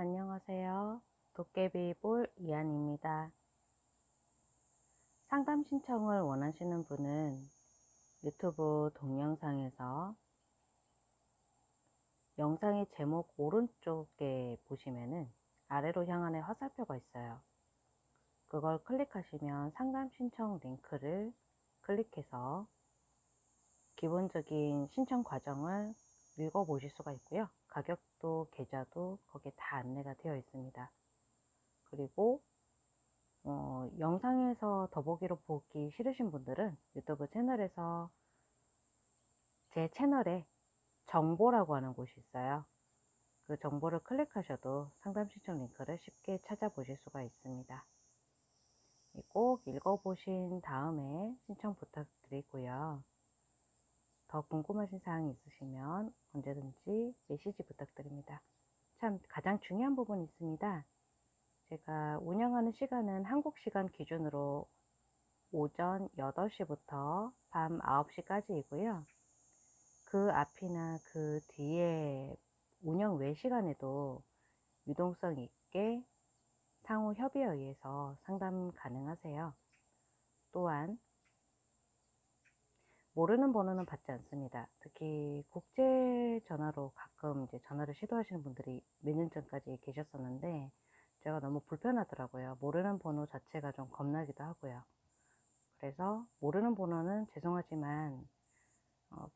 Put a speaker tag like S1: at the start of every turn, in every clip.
S1: 안녕하세요. 도깨비볼 이한입니다. 상담 신청을 원하시는 분은 유튜브 동영상에서 영상의 제목 오른쪽에 보시면은 아래로 향하는 화살표가 있어요. 그걸 클릭하시면 상담 신청 링크를 클릭해서 기본적인 신청 과정을 읽어보실 수가 있고요. 가격도 계좌도 거기에 다 안내가 되어 있습니다. 그리고 어, 영상에서 더보기로 보기 싫으신 분들은 유튜브 채널에서 제 채널에 정보라고 하는 곳이 있어요. 그 정보를 클릭하셔도 상담 신청 링크를 쉽게 찾아보실 수가 있습니다. 꼭 읽어보신 다음에 신청 부탁드리고요. 더 궁금하신 사항이 있으시면 언제든지 메시지 부탁드립니다. 참 가장 중요한 부분이 있습니다. 제가 운영하는 시간은 한국 시간 기준으로 오전 8시부터 밤 9시까지이고요. 그 앞이나 그 뒤에 운영 외 시간에도 유동성 있게 상호 협의에 의해서 상담 가능하세요. 또한 모르는 번호는 받지 않습니다. 특히 국제 전화로 가끔 이제 전화를 시도하시는 분들이 몇 년 전까지 계셨었는데 제가 너무 불편하더라고요. 모르는 번호 자체가 좀 겁나기도 하고요. 그래서 모르는 번호는 죄송하지만 어,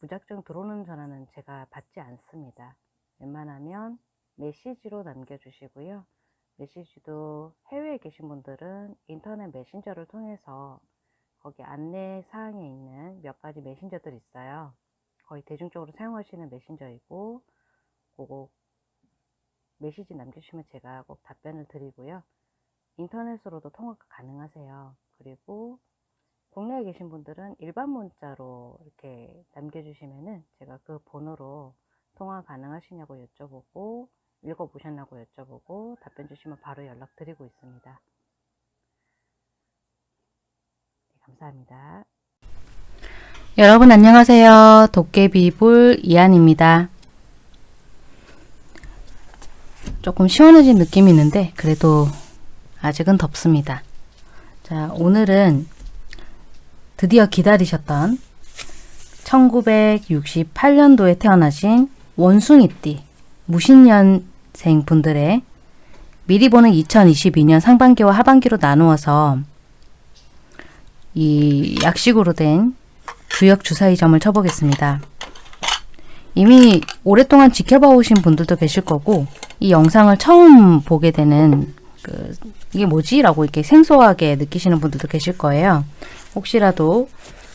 S1: 무작정 들어오는 전화는 제가 받지 않습니다. 웬만하면 메시지로 남겨주시고요. 메시지도 해외에 계신 분들은 인터넷 메신저를 통해서 거기 안내 사항에 있는 몇 가지 메신저들이 있어요. 거의 대중적으로 사용하시는 메신저이고 그거 메시지 남겨주시면 제가 꼭 답변을 드리고요. 인터넷으로도 통화가 가능하세요. 그리고 국내에 계신 분들은 일반 문자로 이렇게 남겨주시면은 제가 그 번호로 통화 가능하시냐고 여쭤보고 읽어보셨냐고 여쭤보고 답변 주시면 바로 연락드리고 있습니다. 감사합니다. 여러분 안녕하세요. 도깨비불 이한입니다. 조금 시원해진 느낌이 있는데 그래도 아직은 덥습니다. 자 오늘은 드디어 기다리셨던 1968년도에 태어나신 원숭이띠 무신년생 분들의 미리 보는 2022년 상반기와 하반기로 나누어서 이 약식으로 된 주역 주사위 점을 쳐보겠습니다. 이미 오랫동안 지켜봐 오신 분들도 계실 거고 이 영상을 처음 보게 되는 그 이게 뭐지? 라고 이렇게 생소하게 느끼시는 분들도 계실 거예요. 혹시라도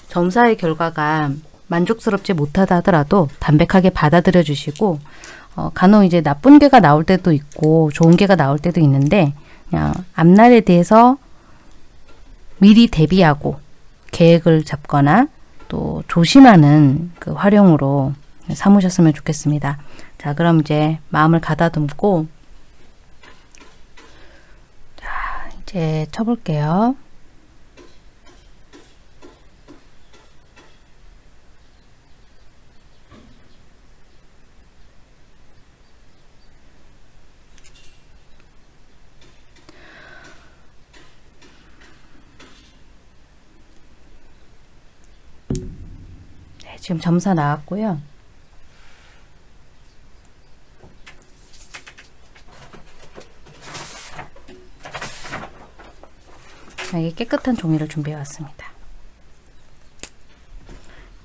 S1: 점사의 결과가 만족스럽지 못하다 하더라도 담백하게 받아들여 주시고 어, 간혹 이제 나쁜 개가 나올 때도 있고 좋은 개가 나올 때도 있는데 그냥 앞날에 대해서 미리 대비하고 계획을 잡거나 또 조심하는 그 활용으로 삼으셨으면 좋겠습니다. 자 그럼 이제 마음을 가다듬고 자 이제 쳐볼게요. 지금 점사 나왔고요. 이게 깨끗한 종이를 준비해 왔습니다.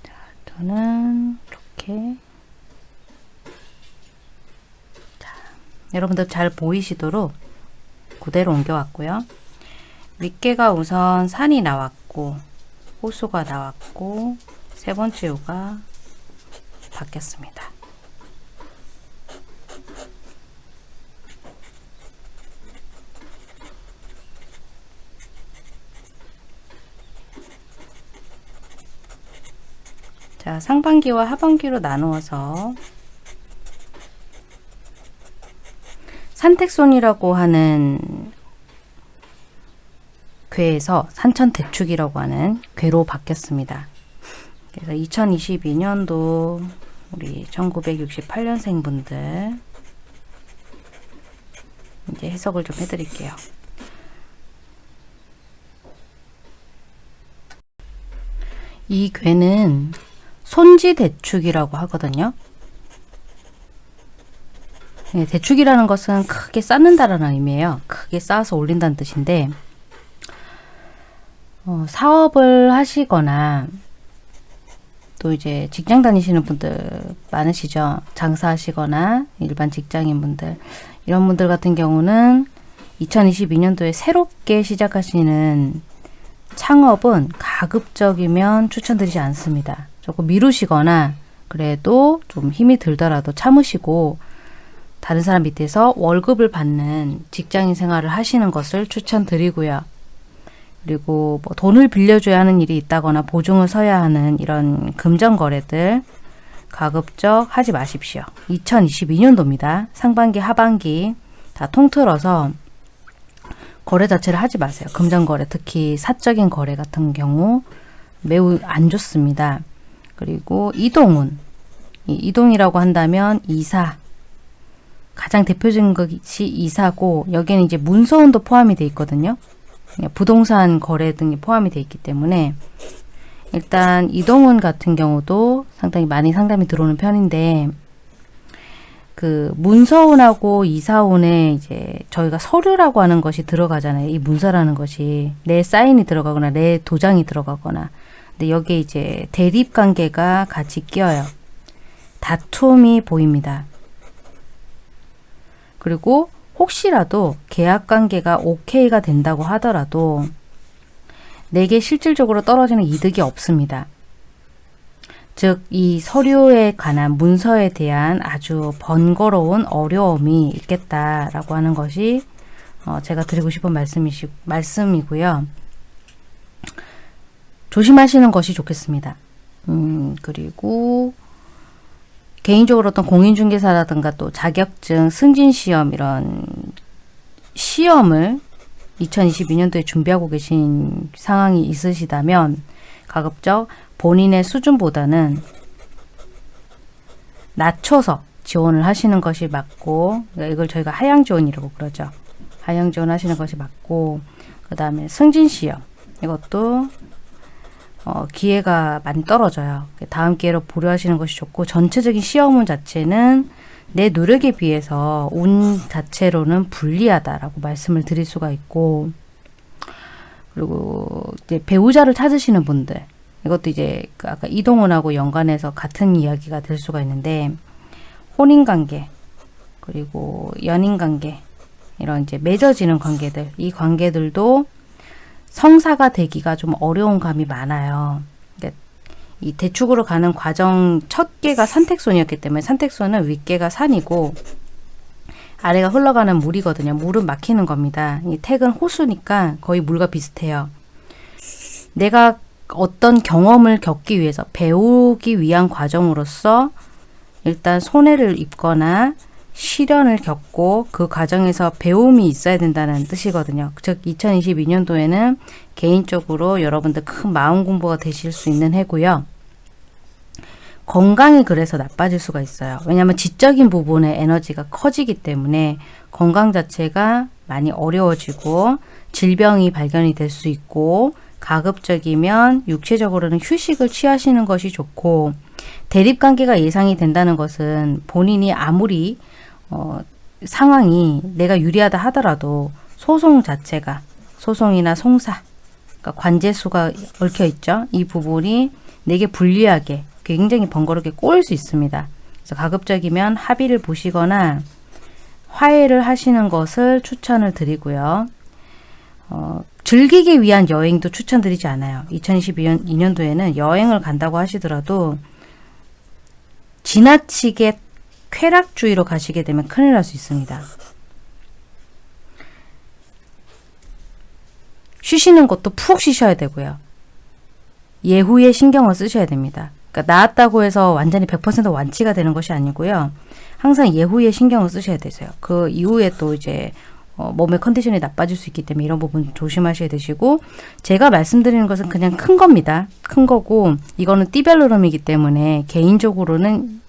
S1: 자, 저는 이렇게 자, 여러분들 잘 보이시도록 그대로 옮겨왔고요. 윗개가 우선 산이 나왔고 호수가 나왔고 세 번째 요가 바뀌었습니다. 자, 상반기와 하반기로 나누어서 산택손이라고 하는 괴에서 산천대축이라고 하는 괴로 바뀌었습니다. 그래서 2022년도 우리 1968년생 분들 이제 해석을 좀 해드릴게요. 이 괴는 손지대축이라고 하거든요. 네, 대축이라는 것은 크게 쌓는다라는 의미예요. 크게 쌓아서 올린다는 뜻인데 어, 사업을 하시거나 또 이제 직장 다니시는 분들 많으시죠. 장사하시거나 일반 직장인 분들 이런 분들 같은 경우는 2022년도에 새롭게 시작하시는 창업은 가급적이면 추천드리지 않습니다. 조금 미루시거나 그래도 좀 힘이 들더라도 참으시고 다른 사람 밑에서 월급을 받는 직장인 생활을 하시는 것을 추천드리고요. 그리고 뭐 돈을 빌려줘야 하는 일이 있다거나 보증을 서야 하는 이런 금전 거래들 가급적 하지 마십시오. 2022년도입니다. 상반기, 하반기 다 통틀어서 거래 자체를 하지 마세요. 금전 거래, 특히 사적인 거래 같은 경우 매우 안 좋습니다. 그리고 이동운, 이동이라고 한다면 이사, 가장 대표적인 것이 이사고 여기에는 이제 문서운도 포함이 되어 있거든요. 부동산 거래 등이 포함이 되어 있기 때문에 일단 이동운 같은 경우도 상당히 많이 상담이 들어오는 편인데 그 문서운하고 이사운에 이제 저희가 서류라고 하는 것이 들어가잖아요. 이 문서라는 것이 내 사인이 들어가거나 내 도장이 들어가거나 근데 여기에 이제 대립 관계가 같이 끼어요. 다툼이 보입니다. 그리고 혹시라도 계약 관계가 오케이가 된다고 하더라도 내게 실질적으로 떨어지는 이득이 없습니다. 즉, 이 서류에 관한 문서에 대한 아주 번거로운 어려움이 있겠다라고 하는 것이 어, 제가 드리고 싶은 말씀이시, 말씀이고요. 조심하시는 것이 좋겠습니다. 음, 그리고 개인적으로 어떤 공인중개사라든가 또 자격증, 승진시험 이런 시험을 2022년도에 준비하고 계신 상황이 있으시다면 가급적 본인의 수준보다는 낮춰서 지원을 하시는 것이 맞고 그러니까 이걸 저희가 하향 지원이라고 그러죠. 하향 지원 하시는 것이 맞고 그 다음에 승진 시험 이것도 어, 기회가 많이 떨어져요. 다음 기회로 보류하시는 것이 좋고 전체적인 시험운 자체는 내 노력에 비해서 운 자체로는 불리하다라고 말씀을 드릴 수가 있고 그리고 이제 배우자를 찾으시는 분들 이것도 이제 그 아까 이동훈하고 연관해서 같은 이야기가 될 수가 있는데 혼인관계 그리고 연인관계 이런 이제 맺어지는 관계들 이 관계들도 성사가 되기가 좀 어려운 감이 많아요. 그러니까 이 대축으로 가는 과정 첫 개가 산택손이었기 때문에 산택손은 윗개가 산이고 아래가 흘러가는 물이거든요. 물은 막히는 겁니다. 이 택은 호수니까 거의 물과 비슷해요. 내가 어떤 경험을 겪기 위해서 배우기 위한 과정으로서 일단 손해를 입거나 시련을 겪고 그 과정에서 배움이 있어야 된다는 뜻이거든요. 즉 2022년도에는 개인적으로 여러분들 큰 마음 공부가 되실 수 있는 해고요. 건강이 그래서 나빠질 수가 있어요. 왜냐하면 지적인 부분의 에너지가 커지기 때문에 건강 자체가 많이 어려워지고 질병이 발견이 될 수 있고 가급적이면 육체적으로는 휴식을 취하시는 것이 좋고 대립관계가 예상이 된다는 것은 본인이 아무리 어, 상황이 내가 유리하다 하더라도 소송 자체가 소송이나 송사 그러니까 관제수가 얽혀 있죠. 이 부분이 내게 불리하게 굉장히 번거롭게 꼬일 수 있습니다. 그래서 가급적이면 합의를 보시거나 화해를 하시는 것을 추천을 드리고요. 어, 즐기기 위한 여행도 추천드리지 않아요. 2022년도에는 여행을 간다고 하시더라도 지나치게 쾌락주의로 가시게 되면 큰일 날 수 있습니다. 쉬시는 것도 푹 쉬셔야 되고요. 예후에 신경을 쓰셔야 됩니다. 그러니까 나았다고 해서 완전히 100% 완치가 되는 것이 아니고요. 항상 예후에 신경을 쓰셔야 되세요. 그 이후에 또 이제 어, 몸의 컨디션이 나빠질 수 있기 때문에 이런 부분 조심하셔야 되시고 제가 말씀드리는 것은 그냥 큰 겁니다. 큰 거고 이거는 띠별 흐름이기 때문에 개인적으로는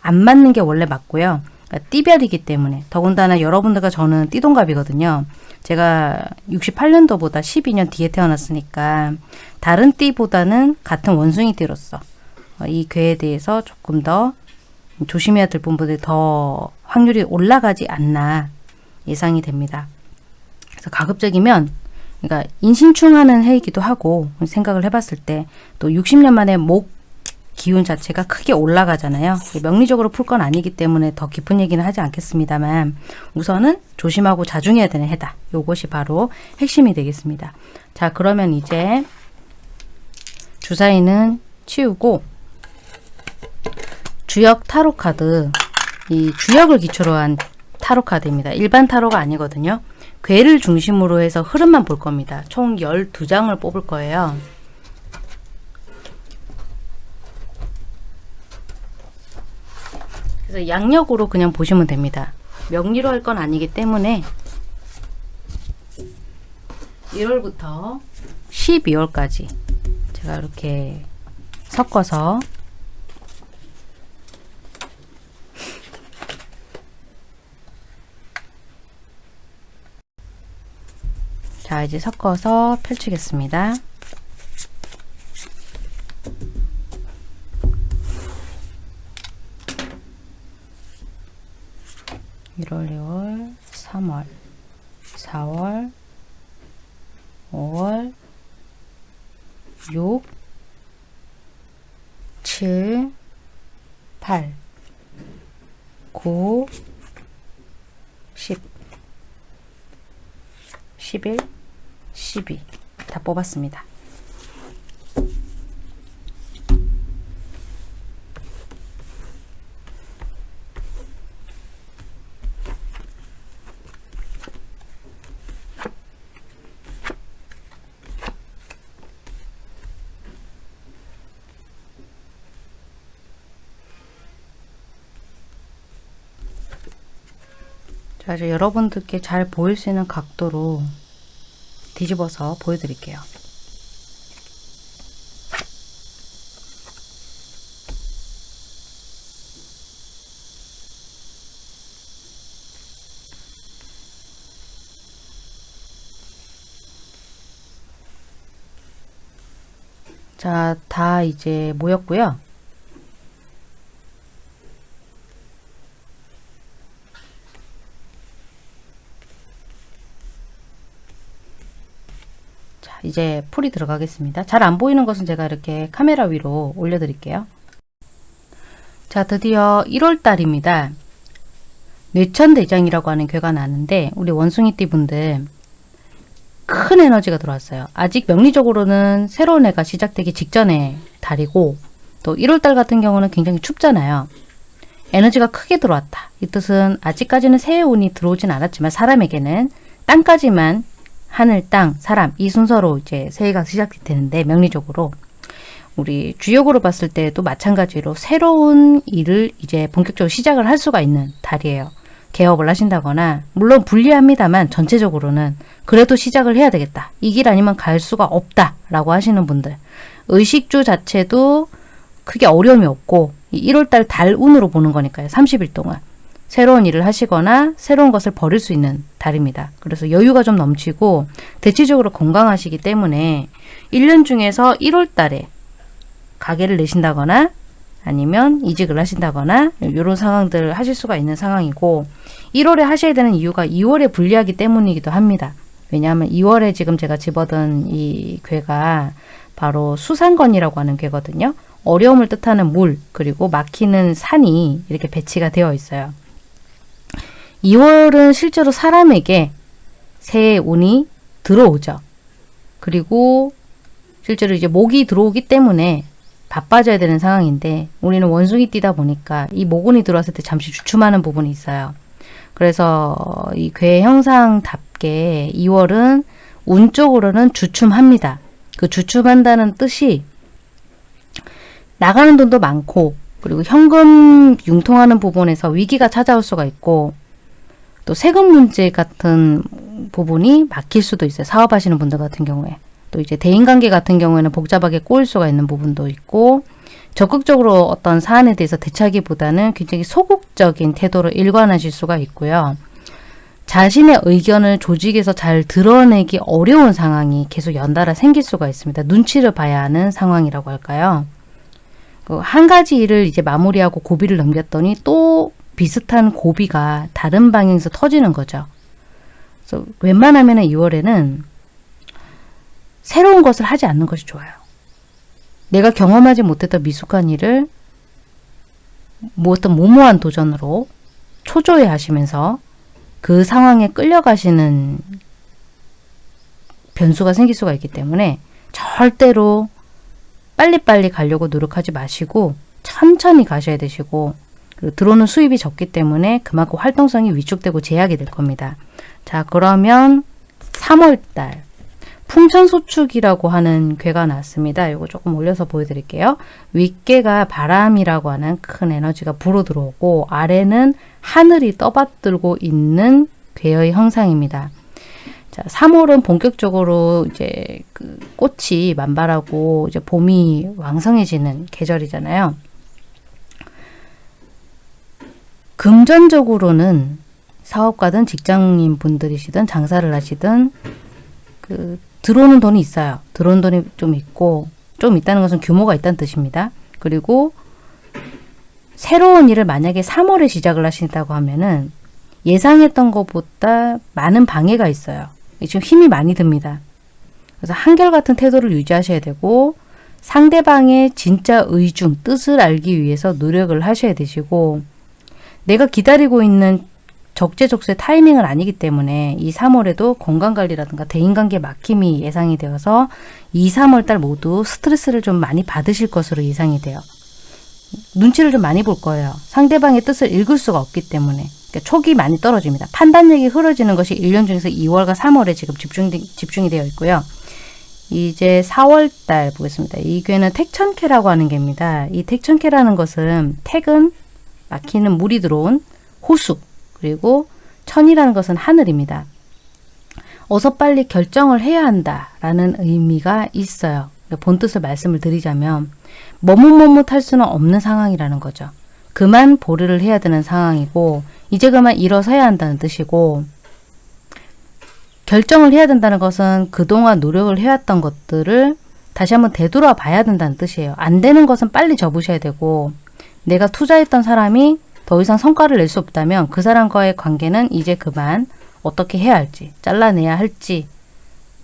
S1: 안 맞는 게 원래 맞고요. 그러니까 띠별이기 때문에 더군다나 여러분들과 저는 띠동갑이거든요. 제가 68년도보다 12년 뒤에 태어났으니까 다른 띠보다는 같은 원숭이 띠로서 어, 이 괴에 대해서 조금 더 조심해야 될 부분들이 더 확률이 올라가지 않나 예상이 됩니다. 그래서 가급적이면 그러니까 인신충하는 해이기도 하고 생각을 해봤을 때 또 60년 만에 목 기운 자체가 크게 올라가잖아요. 명리적으로 풀 건 아니기 때문에 더 깊은 얘기는 하지 않겠습니다만 우선은 조심하고 자중해야 되는 해다. 요것이 바로 핵심이 되겠습니다. 자 그러면 이제 주사위는 치우고 주역 타로 카드 이 주역을 기초로 한 타로 카드입니다. 일반 타로가 아니거든요. 괴를 중심으로 해서 흐름만 볼 겁니다. 총 12장을 뽑을 거예요. 그래서 양력으로 그냥 보시면 됩니다. 명리로 할 건 아니기 때문에 1월부터 12월까지 제가 이렇게 섞어서 자 이제 섞어서 펼치겠습니다. 1월, 2월, 3월, 4월, 5월, 6, 7, 8, 9, 10, 11, 12. 다 뽑았습니다. 자, 이제 여러분들께 잘 보일 수 있는 각도로 뒤집어서 보여드릴게요. 자, 다 이제 모였고요. 자, 이제 풀이 들어가겠습니다. 잘 안 보이는 것은 제가 이렇게 카메라 위로 올려드릴게요. 자, 드디어 1월달입니다. 뇌천대장이라고 하는 괴가 나는데 우리 원숭이띠 분들 큰 에너지가 들어왔어요. 아직 명리적으로는 새로운 해가 시작되기 직전의 달이고 또 1월달 같은 경우는 굉장히 춥잖아요. 에너지가 크게 들어왔다. 이 뜻은 아직까지는 새해 운이 들어오진 않았지만 사람에게는 땅까지만 하늘, 땅, 사람 이 순서로 이제 새해가 시작이 되는데 명리적으로 우리 주역으로 봤을 때도 마찬가지로 새로운 일을 이제 본격적으로 시작을 할 수가 있는 달이에요. 개업을 하신다거나 물론 불리합니다만 전체적으로는 그래도 시작을 해야 되겠다. 이 길 아니면 갈 수가 없다 라고 하시는 분들 의식주 자체도 크게 어려움이 없고 1월달 달 운으로 보는 거니까요. 30일 동안 새로운 일을 하시거나 새로운 것을 버릴 수 있는 달입니다. 그래서 여유가 좀 넘치고 대체적으로 건강하시기 때문에 1년 중에서 1월 달에 가게를 내신다거나 아니면 이직을 하신다거나 이런 상황들을 하실 수가 있는 상황이고 1월에 하셔야 되는 이유가 2월에 불리하기 때문이기도 합니다. 왜냐하면 2월에 지금 제가 집어든 이 괴가 바로 수산건이라고 하는 괴거든요. 어려움을 뜻하는 물 그리고 막히는 산이 이렇게 배치가 되어 있어요. 2월은 실제로 사람에게 새해 운이 들어오죠. 그리고 실제로 이제 목이 들어오기 때문에 바빠져야 되는 상황인데 우리는 원숭이 뛰다 보니까 이 모근이 들어왔을 때 잠시 주춤하는 부분이 있어요. 그래서 이 괴 형상답게 2월은 운 쪽으로는 주춤합니다. 그 주춤한다는 뜻이 나가는 돈도 많고 그리고 현금 융통하는 부분에서 위기가 찾아올 수가 있고 또 세금 문제 같은 부분이 막힐 수도 있어요. 사업하시는 분들 같은 경우에. 또 이제 대인관계 같은 경우에는 복잡하게 꼬일 수가 있는 부분도 있고 적극적으로 어떤 사안에 대해서 대처하기보다는 굉장히 소극적인 태도로 일관하실 수가 있고요. 자신의 의견을 조직에서 잘 드러내기 어려운 상황이 계속 연달아 생길 수가 있습니다. 눈치를 봐야 하는 상황이라고 할까요? 그한 가지 일을 이제 마무리하고 고비를 넘겼더니 또 비슷한 고비가 다른 방향에서 터지는 거죠. 그래서 웬만하면 2월에는 새로운 것을 하지 않는 것이 좋아요. 내가 경험하지 못했던 미숙한 일을 뭐 어떤 무모한 도전으로 초조해 하시면서 그 상황에 끌려가시는 변수가 생길 수가 있기 때문에 절대로 빨리빨리 가려고 노력하지 마시고 천천히 가셔야 되시고 들어오는 수입이 적기 때문에 그만큼 활동성이 위축되고 제약이 될 겁니다. 자 그러면 3월달 풍천소축이라고 하는 괴가 나왔습니다. 이거 조금 올려서 보여드릴게요. 윗괴가 바람이라고 하는 큰 에너지가 불어 들어오고 아래는 하늘이 떠받들고 있는 괴의 형상입니다. 자, 3월은 본격적으로 이제 그 꽃이 만발하고 이제 봄이 왕성해지는 계절이잖아요. 금전적으로는 사업가든 직장인 분들이시든 장사를 하시든 그 들어오는 돈이 있어요. 들어오는 돈이 좀 있고 좀 있다는 것은 규모가 있다는 뜻입니다. 그리고 새로운 일을 만약에 3월에 시작을 하신다고 하면은 예상했던 것보다 많은 방해가 있어요. 지금 힘이 많이 듭니다. 그래서 한결같은 태도를 유지하셔야 되고 상대방의 진짜 의중, 뜻을 알기 위해서 노력을 하셔야 되시고 내가 기다리고 있는 적재적소의 타이밍은 아니기 때문에 이 3월에도 건강관리라든가 대인관계 막힘이 예상이 되어서 2, 3월달 모두 스트레스를 좀 많이 받으실 것으로 예상이 돼요. 눈치를 좀 많이 볼 거예요. 상대방의 뜻을 읽을 수가 없기 때문에. 그러니까 촉이 많이 떨어집니다. 판단력이 흐려지는 것이 1년 중에서 2월과 3월에 지금 집중, 집중이 되어 있고요. 이제 4월달 보겠습니다. 이 괴는 택천캐라고 하는 개입니다. 이 택천캐라는 것은 택은 막히는 물이 들어온 호수 그리고 천이라는 것은 하늘입니다. 어서 빨리 결정을 해야 한다라는 의미가 있어요. 그러니까 본뜻을 말씀을 드리자면 머뭇머뭇할 수는 없는 상황이라는 거죠. 그만 보류를 해야 되는 상황이고 이제 그만 일어서야 한다는 뜻이고 결정을 해야 된다는 것은 그동안 노력을 해왔던 것들을 다시 한번 되돌아 봐야 된다는 뜻이에요. 안 되는 것은 빨리 접으셔야 되고 내가 투자했던 사람이 더 이상 성과를 낼 수 없다면 그 사람과의 관계는 이제 그만 어떻게 해야 할지 잘라내야 할지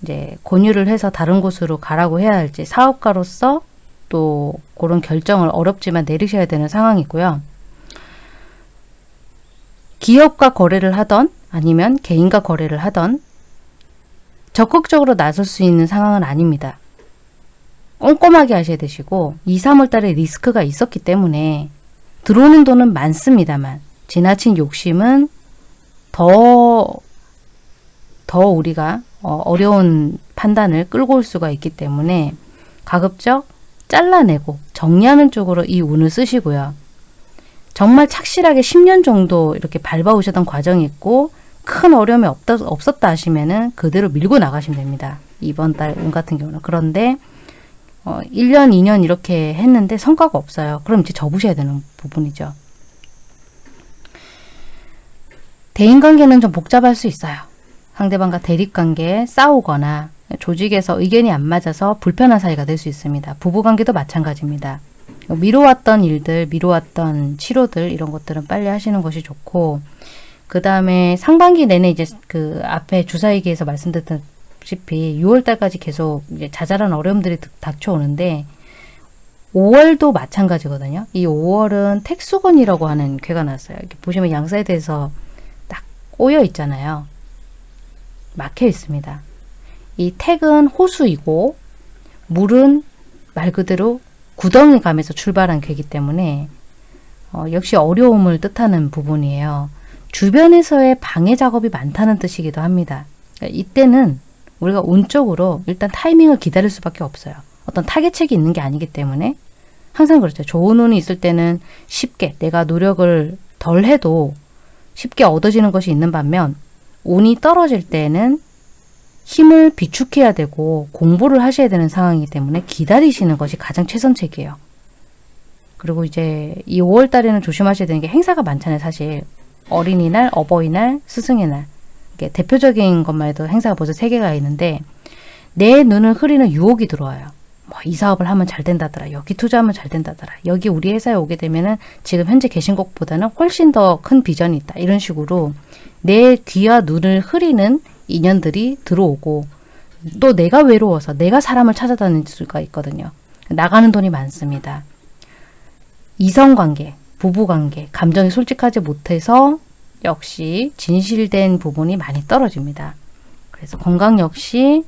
S1: 이제 권유를 해서 다른 곳으로 가라고 해야 할지 사업가로서 또 그런 결정을 어렵지만 내리셔야 되는 상황이고요. 기업과 거래를 하던 아니면 개인과 거래를 하던 적극적으로 나설 수 있는 상황은 아닙니다. 꼼꼼하게 하셔야 되시고 2, 3월 달에 리스크가 있었기 때문에 들어오는 돈은 많습니다만 지나친 욕심은 더, 더 우리가 어, 어려운 판단을 끌고 올 수가 있기 때문에 가급적 잘라내고 정리하는 쪽으로 이 운을 쓰시고요. 정말 착실하게 10년 정도 이렇게 밟아오셨던 과정이 있고 큰 어려움이 없다, 없었다 하시면은 그대로 밀고 나가시면 됩니다. 이번 달 운 같은 경우는. 그런데 어, 1년, 2년 이렇게 했는데 성과가 없어요. 그럼 이제 접으셔야 되는 부분이죠. 대인관계는 좀 복잡할 수 있어요. 상대방과 대립관계 싸우거나 조직에서 의견이 안 맞아서 불편한 사이가 될 수 있습니다. 부부관계도 마찬가지입니다. 미뤄왔던 일들, 미뤄왔던 치료들 이런 것들은 빨리 하시는 것이 좋고 그 다음에 상반기 내내 이제 그 앞에 주사위기에서 말씀드렸던 보시다시피 6월달까지 계속 이제 자잘한 어려움들이 닥쳐오는데 5월도 마찬가지거든요. 이 5월은 택수곤이라고 하는 괘가 났어요. 이렇게 보시면 양 사이드에서 딱 꼬여 있잖아요. 막혀 있습니다. 이 택은 호수이고 물은 말 그대로 구덩이 감에서 출발한 괴기 때문에 어, 역시 어려움을 뜻하는 부분이에요. 주변에서의 방해 작업이 많다는 뜻이기도 합니다. 그러니까 이때는 우리가 운적으로 일단 타이밍을 기다릴 수밖에 없어요. 어떤 타겟책이 있는 게 아니기 때문에 항상 그렇죠. 좋은 운이 있을 때는 쉽게 내가 노력을 덜 해도 쉽게 얻어지는 것이 있는 반면 운이 떨어질 때는 힘을 비축해야 되고 공부를 하셔야 되는 상황이기 때문에 기다리시는 것이 가장 최선책이에요. 그리고 이제 이 5월 달에는 조심하셔야 되는 게 행사가 많잖아요, 사실. 어린이날, 어버이날, 스승의 날. 대표적인 것만 해도 행사가 벌써 3개가 있는데 내 눈을 흐리는 유혹이 들어와요. 뭐 이 사업을 하면 잘 된다더라. 여기 투자하면 잘 된다더라. 여기 우리 회사에 오게 되면은 지금 현재 계신 곳보다는 훨씬 더 큰 비전이 있다. 이런 식으로 내 귀와 눈을 흐리는 인연들이 들어오고 또 내가 외로워서 내가 사람을 찾아다닐 수가 있거든요. 나가는 돈이 많습니다. 이성관계, 부부관계, 감정이 솔직하지 못해서 역시 진실된 부분이 많이 떨어집니다. 그래서 건강 역시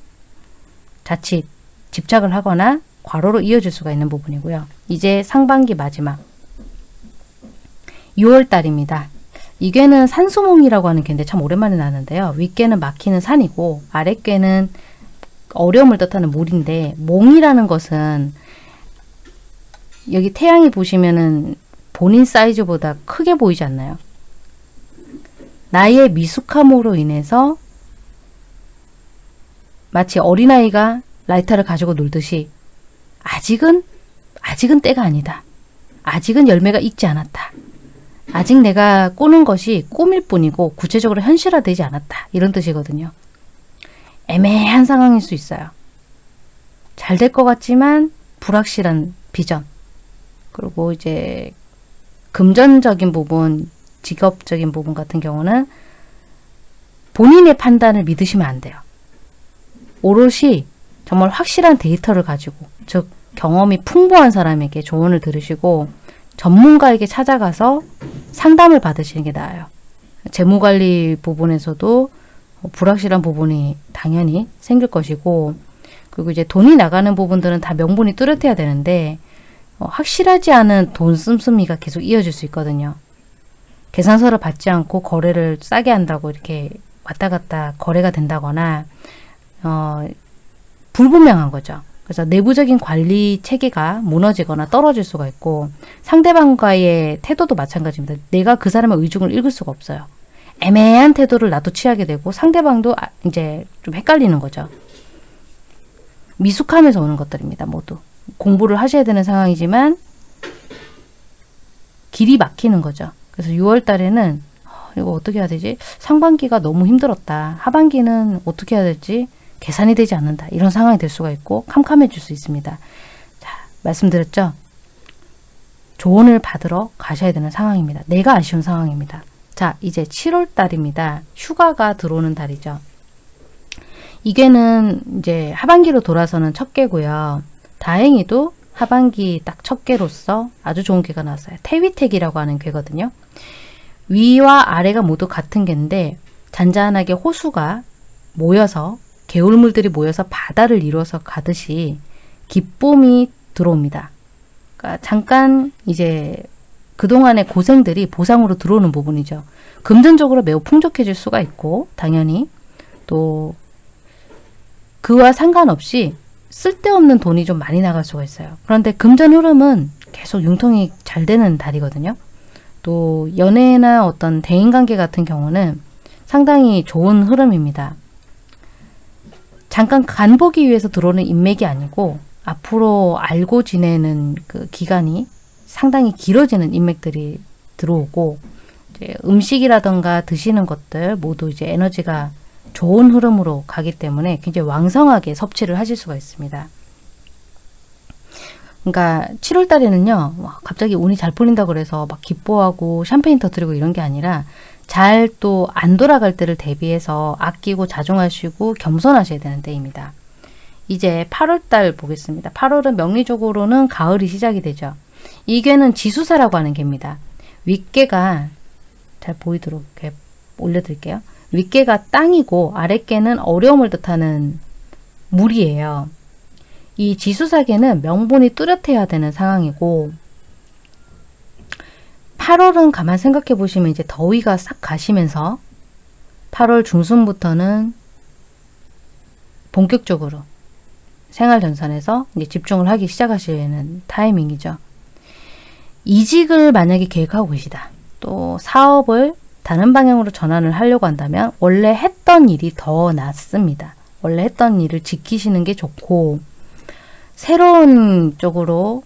S1: 자칫 집착을 하거나 과로로 이어질 수가 있는 부분이고요. 이제 상반기 마지막 6월달입니다. 이게는 산수몽이라고 하는 개인데 참 오랜만에 나는데요. 윗개는 막히는 산이고 아랫개는 어려움을 뜻하는 물인데 몽이라는 것은 여기 태양이 보시면은 본인 사이즈보다 크게 보이지 않나요? 나의 미숙함으로 인해서 마치 어린아이가 라이터를 가지고 놀듯이 아직은 아직은 때가 아니다. 아직은 열매가 익지 않았다. 아직 내가 꾸는 것이 꿈일 뿐이고 구체적으로 현실화되지 않았다. 이런 뜻이거든요. 애매한 상황일 수 있어요. 잘 될 것 같지만 불확실한 비전. 그리고 이제 금전적인 부분, 직업적인 부분 같은 경우는 본인의 판단을 믿으시면 안 돼요. 오롯이 정말 확실한 데이터를 가지고 즉 경험이 풍부한 사람에게 조언을 들으시고 전문가에게 찾아가서 상담을 받으시는 게 나아요. 재무관리 부분에서도 불확실한 부분이 당연히 생길 것이고 그리고 이제 돈이 나가는 부분들은 다 명분이 뚜렷해야 되는데 어, 확실하지 않은 돈 씀씀이가 계속 이어질 수 있거든요. 계산서를 받지 않고 거래를 싸게 한다고 이렇게 왔다 갔다 거래가 된다거나 어, 불분명한 거죠. 그래서 내부적인 관리 체계가 무너지거나 떨어질 수가 있고 상대방과의 태도도 마찬가지입니다. 내가 그 사람의 의중을 읽을 수가 없어요. 애매한 태도를 나도 취하게 되고 상대방도 아, 이제 좀 헷갈리는 거죠. 미숙함에서 오는 것들입니다. 모두. 공부를 하셔야 되는 상황이지만 길이 막히는 거죠. 그래서 6월 달에는 어, 이거 어떻게 해야 되지? 상반기가 너무 힘들었다. 하반기는 어떻게 해야 될지 계산이 되지 않는다. 이런 상황이 될 수가 있고 캄캄해질 수 있습니다. 자, 말씀드렸죠? 조언을 받으러 가셔야 되는 상황입니다. 내가 아쉬운 상황입니다. 자, 이제 7월 달입니다. 휴가가 들어오는 달이죠. 이게는 이제 하반기로 돌아서는 첫 개고요. 다행히도 하반기 딱 첫 개로서 아주 좋은 개가 나왔어요. 태위택이라고 하는 개거든요. 위와 아래가 모두 같은 개인데 잔잔하게 호수가 모여서 개울물들이 모여서 바다를 이루어서 가듯이 기쁨이 들어옵니다. 그러니까 잠깐 이제 그동안의 고생들이 보상으로 들어오는 부분이죠. 금전적으로 매우 풍족해질 수가 있고 당연히 또 그와 상관없이 쓸데없는 돈이 좀 많이 나갈 수가 있어요. 그런데 금전 흐름은 계속 융통이 잘 되는 달이거든요. 또 연애나 어떤 대인관계 같은 경우는 상당히 좋은 흐름입니다. 잠깐 간보기 위해서 들어오는 인맥이 아니고 앞으로 알고 지내는 그 기간이 상당히 길어지는 인맥들이 들어오고 음식이라던가 드시는 것들 모두 이제 에너지가 좋은 흐름으로 가기 때문에 굉장히 왕성하게 섭취를 하실 수가 있습니다. 그러니까 7월 달에는요. 갑자기 운이 잘 풀린다 그래서 막 기뻐하고 샴페인 터뜨리고 이런 게 아니라 잘 또 안 돌아갈 때를 대비해서 아끼고 자중하시고 겸손하셔야 되는 때입니다. 이제 8월 달 보겠습니다. 8월은 명리적으로는 가을이 시작이 되죠. 이 개는 지수사라고 하는 개입니다. 윗개가 잘 보이도록 이렇게 올려드릴게요. 윗개가 땅이고 아랫개는 어려움을 뜻하는 물이에요. 이 지수사계는 명분이 뚜렷해야 되는 상황이고 8월은 가만 생각해 보시면 이제 더위가 싹 가시면서 8월 중순부터는 본격적으로 생활 전선에서 이제 집중을 하기 시작하시는 타이밍이죠. 이직을 만약에 계획하고 계시다. 또 사업을 다른 방향으로 전환을 하려고 한다면 원래 했던 일이 더 낫습니다. 원래 했던 일을 지키시는 게 좋고 새로운 쪽으로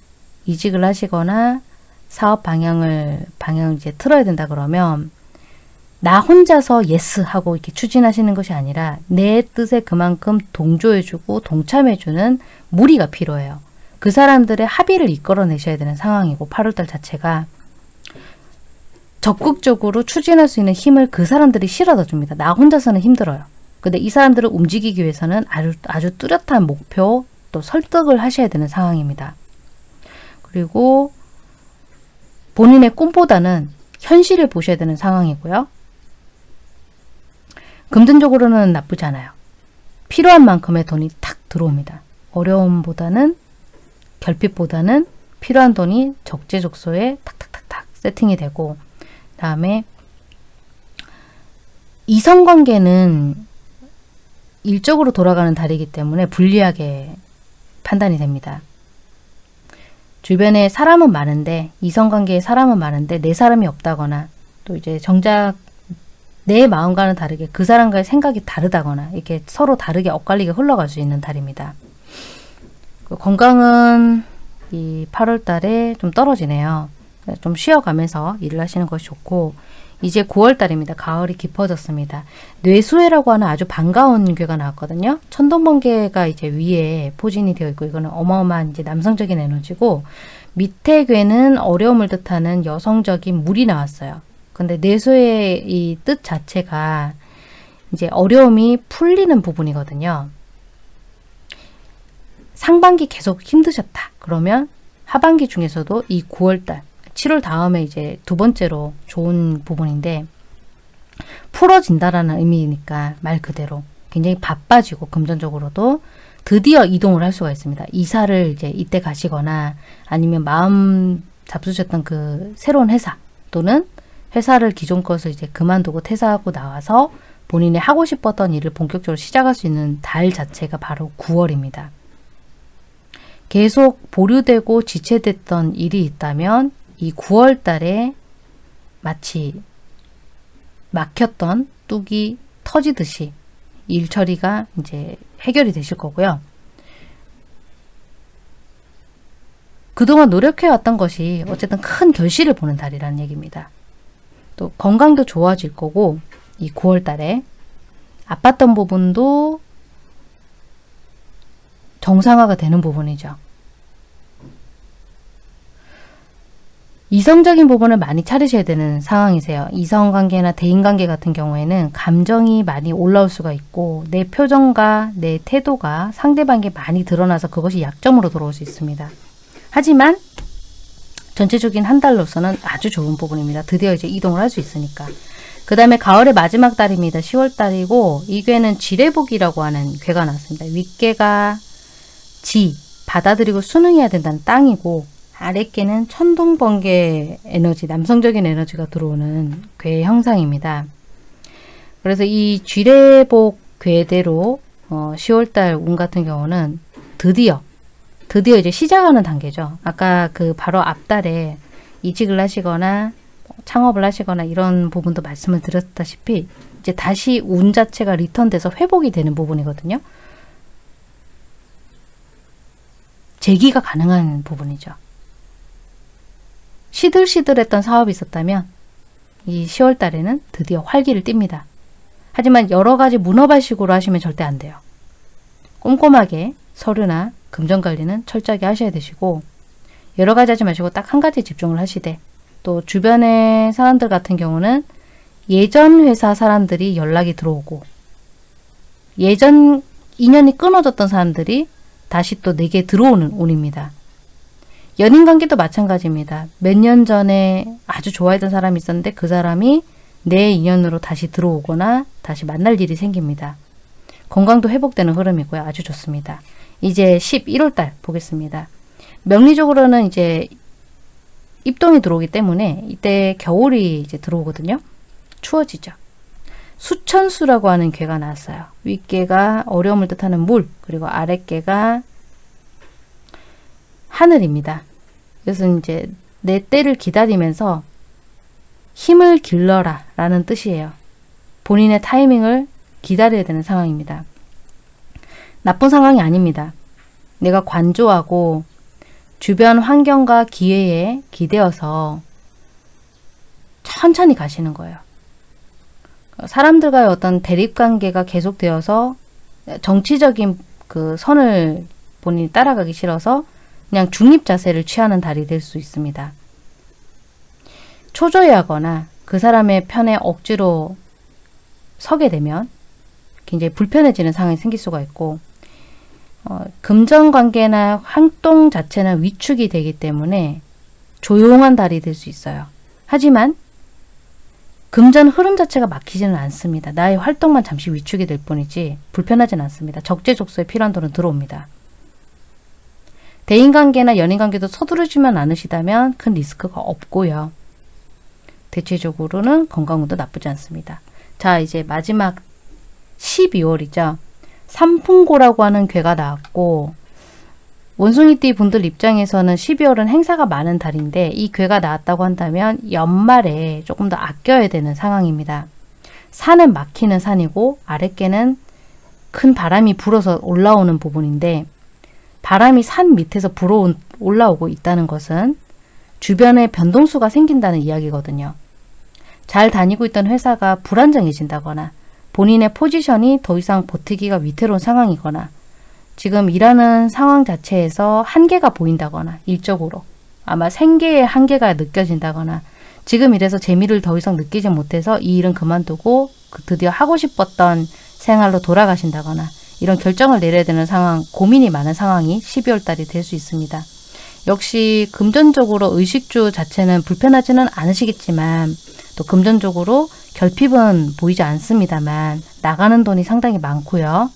S1: 이직을 하시거나 사업 방향을 방향을 이제 틀어야 된다 그러면 나 혼자서 yes 하고 이렇게 추진하시는 것이 아니라 내 뜻에 그만큼 동조해주고 동참해주는 무리가 필요해요. 그 사람들의 합의를 이끌어내셔야 되는 상황이고 8월달 자체가 적극적으로 추진할 수 있는 힘을 그 사람들이 실어다 줍니다. 나 혼자서는 힘들어요. 근데 이 사람들을 움직이기 위해서는 아주, 아주 뚜렷한 목표 또 설득을 하셔야 되는 상황입니다. 그리고 본인의 꿈보다는 현실을 보셔야 되는 상황이고요. 금전적으로는 나쁘지 않아요. 필요한 만큼의 돈이 탁 들어옵니다. 어려움보다는 결핍보다는 필요한 돈이 적재적소에 탁탁탁탁 세팅이 되고 다음에 이성관계는 일적으로 돌아가는 달이기 때문에 불리하게 판단이 됩니다. 주변에 사람은 많은데 이성관계에 사람은 많은데 내 사람이 없다거나 또 이제 정작 내 마음과는 다르게 그 사람과의 생각이 다르다거나 이렇게 서로 다르게 엇갈리게 흘러갈 수 있는 달입니다. 그 건강은 이 8월 달에 좀 떨어지네요. 좀 쉬어가면서 일을 하시는 것이 좋고 이제 9월 달입니다. 가을이 깊어졌습니다. 뇌수해라고 하는 아주 반가운 괴가 나왔거든요. 천둥번개가 이제 위에 포진이 되어 있고 이거는 어마어마한 이제 남성적인 에너지고 밑에 괴는 어려움을 뜻하는 여성적인 물이 나왔어요. 근데 뇌수의 이 뜻 자체가 이제 어려움이 풀리는 부분이거든요. 상반기 계속 힘드셨다. 그러면 하반기 중에서도 이 9월달 7월 다음에 이제 두 번째로 좋은 부분인데 풀어진다라는 의미니까 말 그대로 굉장히 바빠지고 금전적으로도 드디어 이동을 할 수가 있습니다. 이사를 이제 이때 가시거나 아니면 마음 잡수셨던 그 새로운 회사 또는 회사를 기존 것을 이제 그만두고 퇴사하고 나와서 본인이 하고 싶었던 일을 본격적으로 시작할 수 있는 달 자체가 바로 9월입니다. 계속 보류되고 지체됐던 일이 있다면 이 9월 달에 마치 막혔던 뚝이 터지듯이 일 처리가 이제 해결이 되실 거고요. 그동안 노력해왔던 것이 어쨌든 큰 결실을 보는 달이라는 얘기입니다. 또 건강도 좋아질 거고 이 9월 달에 아팠던 부분도 정상화가 되는 부분이죠. 이성적인 부분을 많이 차리셔야 되는 상황이세요. 이성관계나 대인관계 같은 경우에는 감정이 많이 올라올 수가 있고 내 표정과 내 태도가 상대방에게 많이 드러나서 그것이 약점으로 들어올 수 있습니다. 하지만 전체적인 한 달로서는 아주 좋은 부분입니다. 드디어 이제 이동을 할 수 있으니까. 그 다음에 가을의 마지막 달입니다. 10월 달이고 이 괴는 지뢰복이라고 하는 괴가 나왔습니다. 윗괴가 지, 받아들이고 순응해야 된다는 땅이고 아랫개는 천둥번개 에너지, 남성적인 에너지가 들어오는 괴 형상입니다. 그래서 이 쥐레복 괴대로 어, 10월달 운 같은 경우는 드디어 드디어 이제 시작하는 단계죠. 아까 그 바로 앞달에 이직을 하시거나 창업을 하시거나 이런 부분도 말씀을 드렸다시피 이제 다시 운 자체가 리턴돼서 회복이 되는 부분이거든요. 재기가 가능한 부분이죠. 시들시들했던 사업이 있었다면 이 10월 달에는 드디어 활기를 띱니다. 하지만 여러 가지 문어발식으로 하시면 절대 안 돼요. 꼼꼼하게 서류나 금전관리는 철저하게 하셔야 되시고 여러 가지 하지 마시고 딱 한 가지 집중을 하시되 또 주변의 사람들 같은 경우는 예전 회사 사람들이 연락이 들어오고 예전 인연이 끊어졌던 사람들이 다시 또 내게 들어오는 운입니다. 연인 관계도 마찬가지입니다. 몇 년 전에 아주 좋아했던 사람이 있었는데 그 사람이 내 인연으로 다시 들어오거나 다시 만날 일이 생깁니다. 건강도 회복되는 흐름이고요. 아주 좋습니다. 이제 11월 달 보겠습니다. 명리적으로는 이제 입동이 들어오기 때문에 이때 겨울이 이제 들어오거든요. 추워지죠. 수천수라고 하는 괴가 나왔어요. 윗개가 어려움을 뜻하는 물, 그리고 아랫개가 하늘입니다. 그래서 이제 내 때를 기다리면서 힘을 길러라 라는 뜻이에요. 본인의 타이밍을 기다려야 되는 상황입니다. 나쁜 상황이 아닙니다. 내가 관조하고
S2: 주변 환경과 기회에 기대어서 천천히 가시는 거예요. 사람들과의 어떤 대립관계가 계속되어서 정치적인 그 선을 본인이 따라가기 싫어서 그냥 중립 자세를 취하는 달이 될 수 있습니다. 초조해하거나 그 사람의 편에 억지로 서게 되면 굉장히 불편해지는 상황이 생길 수가 있고 어, 금전관계나 활동 자체는 위축이 되기 때문에 조용한 달이 될 수 있어요. 하지만 금전 흐름 자체가 막히지는 않습니다. 나의 활동만 잠시 위축이 될 뿐이지 불편하진 않습니다. 적재적소에 필요한 돈은 들어옵니다. 대인관계나 연인관계도 서두르지만 않으시다면 큰 리스크가 없고요. 대체적으로는 건강운도 나쁘지 않습니다. 자 이제 마지막 12월이죠. 삼풍고라고 하는 괴가 나왔고 원숭이띠 분들 입장에서는 12월은 행사가 많은 달인데 이 괴가 나왔다고 한다면 연말에 조금 더 아껴야 되는 상황입니다. 산은 막히는 산이고 아랫개는 큰 바람이 불어서 올라오는 부분인데 바람이 산 밑에서 불어 올라오고 있다는 것은 주변에 변동수가 생긴다는 이야기거든요. 잘 다니고 있던 회사가 불안정해진다거나 본인의 포지션이 더 이상 버티기가 위태로운 상황이거나 지금 일하는 상황 자체에서 한계가 보인다거나 일적으로 아마 생계의 한계가 느껴진다거나 지금 이래서 재미를 더 이상 느끼지 못해서 이 일은 그만두고 그 드디어 하고 싶었던 생활로 돌아가신다거나 이런 결정을 내려야 되는 상황, 고민이 많은 상황이 12월 달이 될 수 있습니다. 역시 금전적으로 의식주 자체는 불편하지는 않으시겠지만 또 금전적으로 결핍은 보이지 않습니다만 나가는 돈이 상당히 많고요.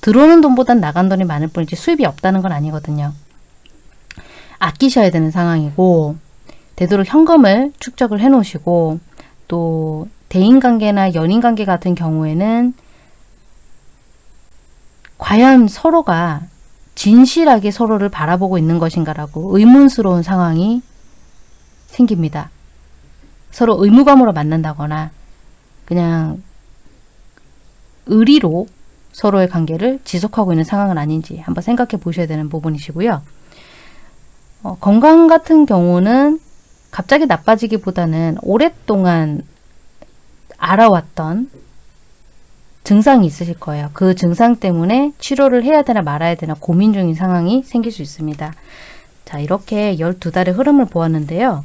S2: 들어오는 돈보단 나간 돈이 많을 뿐이지 수입이 없다는 건 아니거든요. 아끼셔야 되는 상황이고 되도록 현금을 축적을 해 놓으시고 또 대인관계나 연인관계 같은 경우에는 과연 서로가 진실하게 서로를 바라보고 있는 것인가라고 의문스러운 상황이 생깁니다. 서로 의무감으로 만난다거나 그냥 의리로 서로의 관계를 지속하고 있는 상황은 아닌지 한번 생각해 보셔야 되는 부분이시고요. 어, 건강 같은 경우는 갑자기 나빠지기보다는 오랫동안 알아왔던 증상이 있으실 거예요. 그 증상 때문에 치료를 해야 되나 말아야 되나 고민 중인 상황이 생길 수 있습니다. 자 이렇게 12달의 흐름을 보았는데요.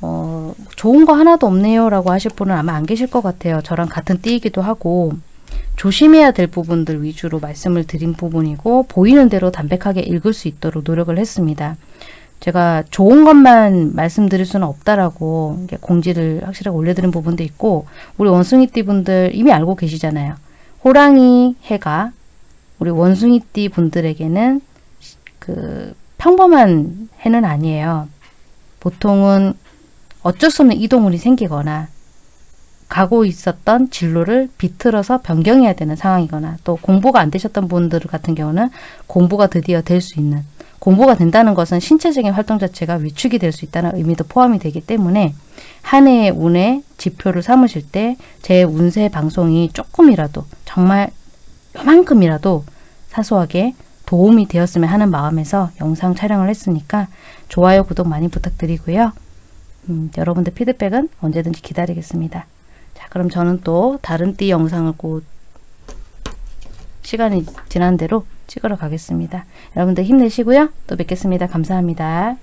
S2: 어, 좋은 거 하나도 없네요 라고 하실 분은 아마 안 계실 것 같아요. 저랑 같은 띠이기도 하고 조심해야 될 부분들 위주로 말씀을 드린 부분이고 보이는 대로 담백하게 읽을 수 있도록 노력을 했습니다. 제가 좋은 것만 말씀드릴 수는 없다라고 공지를 확실하게 올려드린 부분도 있고 우리 원숭이띠 분들 이미 알고 계시잖아요. 호랑이 해가 우리 원숭이띠 분들에게는 그 평범한 해는 아니에요. 보통은 어쩔 수 없는 이동운이 생기거나 가고 있었던 진로를 비틀어서 변경해야 되는 상황이거나 또 공부가 안 되셨던 분들 같은 경우는 공부가 드디어 될 수 있는 공부가 된다는 것은 신체적인 활동 자체가 위축이 될 수 있다는 의미도 포함이 되기 때문에 한 해의 운의 지표를 삼으실 때 제 운세 방송이 조금이라도 정말 요만큼이라도 사소하게 도움이 되었으면 하는 마음에서 영상 촬영을 했으니까 좋아요, 구독 많이 부탁드리고요. 음, 여러분들 피드백은 언제든지 기다리겠습니다. 자, 그럼 저는 또 다른 띠 영상을 곧 시간이 지난 대로 찍으러 가겠습니다. 여러분들 힘내시고요. 또 뵙겠습니다. 감사합니다.